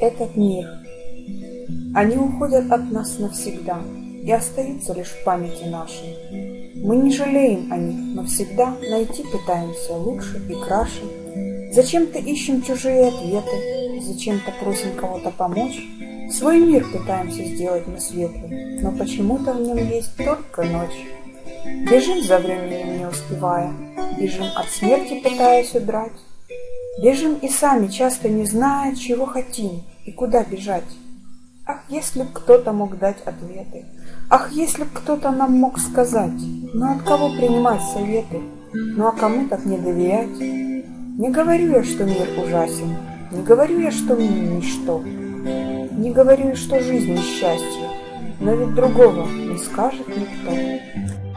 этот мир. Они уходят от нас навсегда и остаются лишь в памяти нашей. Мы не жалеем о них, но всегда найти пытаемся лучше и краше. Зачем-то ищем чужие ответы, зачем-то просим кого-то помочь. Свой мир пытаемся сделать мы светлым, но почему-то в нем есть только ночь. Бежим за временем не успевая, бежим от смерти пытаясь удрать. Бежим и сами, часто не зная, чего хотим и куда бежать. Ах, если б кто-то мог дать ответы, Ах, если б кто-то нам мог сказать, Ну от кого принимать советы, Ну а кому так не доверять? Не говорю я, что мир ужасен, Не говорю я, что нем ничто, Не говорю я, что жизнь несчастье, Но ведь другого не скажет никто.